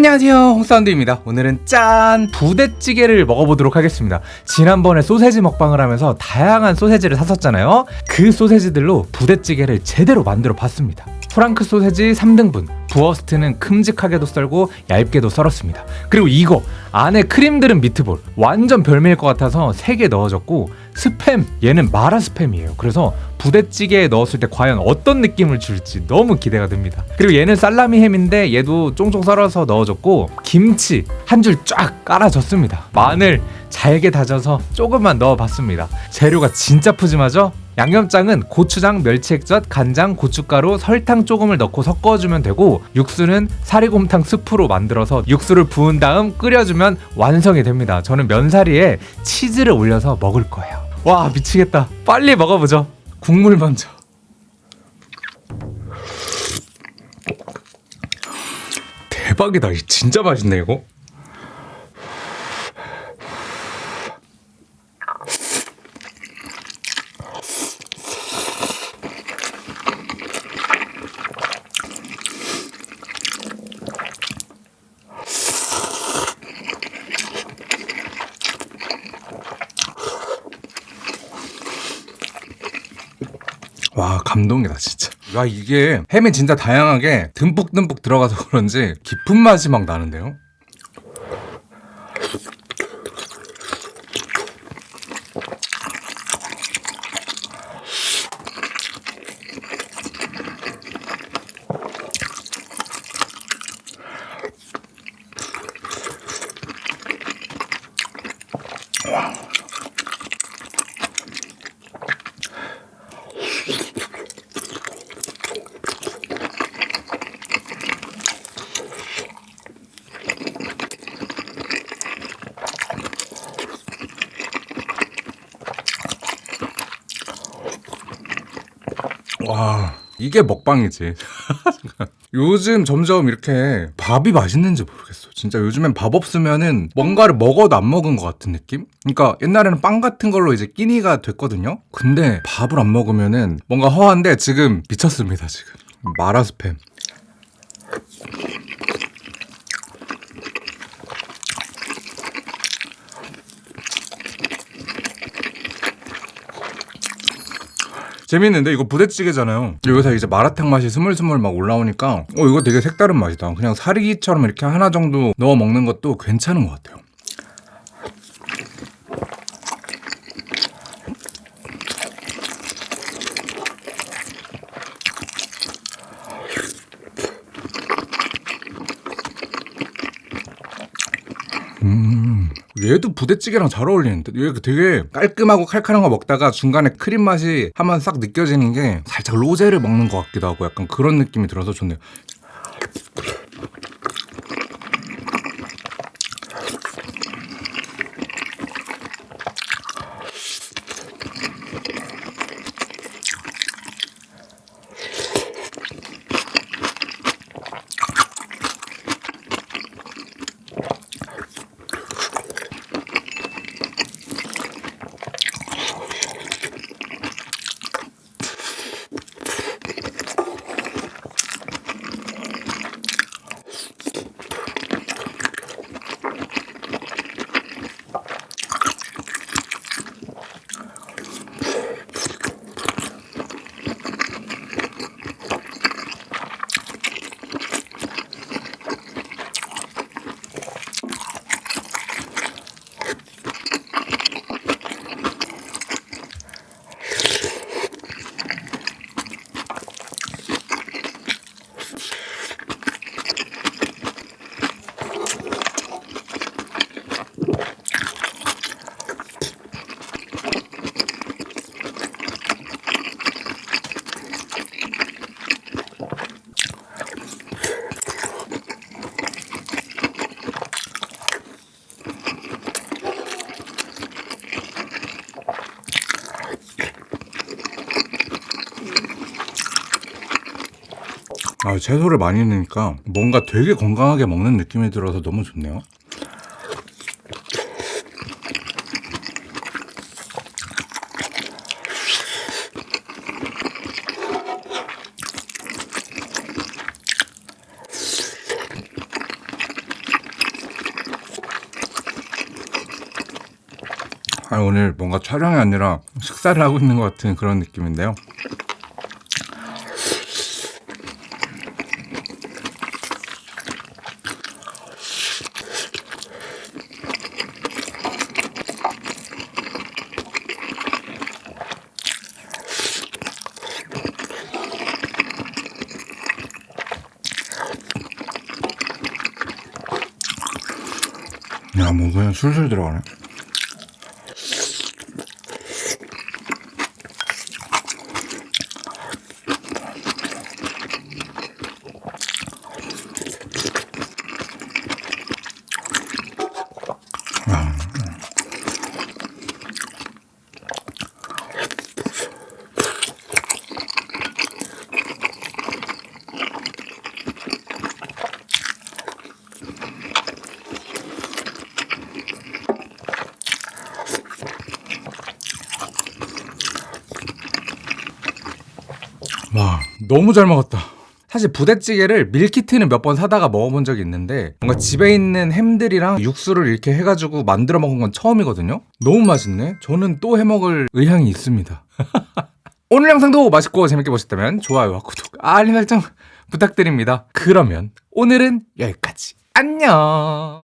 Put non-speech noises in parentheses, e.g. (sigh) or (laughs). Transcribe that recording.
안녕하세요. 홍사운드입니다. 오늘은 짠! 부대찌개를 먹어보도록 하겠습니다. 지난번에 소세지 먹방을 하면서 다양한 소세지를 샀었잖아요. 그 소세지들로 부대찌개를 제대로 만들어 봤습니다. 프랑크 소세지 3등분 부어스트는 큼직하게도 썰고 얇게도 썰었습니다. 그리고 이거 안에 크림 들은 미트볼. 완전 별미일 것 같아서 3개 넣어줬고 스팸 얘는 마라 스팸이에요. 그래서 부대찌개에 넣었을 때 과연 어떤 느낌을 줄지 너무 기대가 됩니다. 그리고 얘는 살라미 햄인데 얘도 쫑쫑 썰어서 넣어줬고 김치 한 줄 쫙 깔아줬습니다. 마늘 잘게 다져서 조금만 넣어봤습니다. 재료가 진짜 푸짐하죠? 양념장은 고추장, 멸치액젓, 간장, 고춧가루, 설탕 조금을 넣고 섞어주면 되고 육수는 사리곰탕 스프로 만들어서 육수를 부은 다음 끓여주면 완성이 됩니다. 저는 면사리에 치즈를 올려서 먹을 거예요. 와 미치겠다. 빨리 먹어보죠. 국물 먼저. 대박이다. 진짜 맛있네 이거 와 감동이다 진짜. 와 이게 햄이 진짜 다양하게 듬뿍듬뿍 들어가서 그런지 깊은 맛이 막 나는데요 와 이게 먹방이지. (laughs) 요즘 점점 이렇게 밥이 맛있는지 모르겠어. 진짜 요즘엔 밥 없으면은 뭔가를 먹어도 안 먹은 것 같은 느낌? 그러니까 옛날에는 빵 같은 걸로 이제 끼니가 됐거든요? 근데 밥을 안 먹으면은 뭔가 허한데 지금 미쳤습니다 지금. 마라 스팸 재밌는데 이거 부대찌개잖아요. 여기서 이제 마라탕 맛이 스물스물 막 올라오니까 어 이거 되게 색다른 맛이다. 그냥 사리기처럼 이렇게 하나 정도 넣어 먹는 것도 괜찮은 것 같아요. 음, 얘도 부대찌개랑 잘 어울리는데 얘 되게 깔끔하고 칼칼한 거 먹다가 중간에 크림 맛이 한번 싹 느껴지는 게 살짝 로제를 먹는 것 같기도 하고 약간 그런 느낌이 들어서 좋네요 아, 채소를 많이 넣으니까 뭔가 되게 건강하게 먹는 느낌이 들어서 너무 좋네요. 아, 오늘 뭔가 촬영이 아니라 식사를 하고 있는 것 같은 그런 느낌인데요. 야, 뭐 그냥 술술 들어가네. 와 너무 잘 먹었다. 사실 부대찌개를 밀키트는 몇 번 사다가 먹어본 적이 있는데 뭔가 집에 있는 햄들이랑 육수를 이렇게 해가지고 만들어 먹은 건 처음이거든요. 너무 맛있네. 저는 또 해먹을 의향이 있습니다. (laughs) 오늘 영상도 맛있고 재밌게 보셨다면 좋아요와 구독 알림 설정 부탁드립니다. 그러면 오늘은 여기까지. 안녕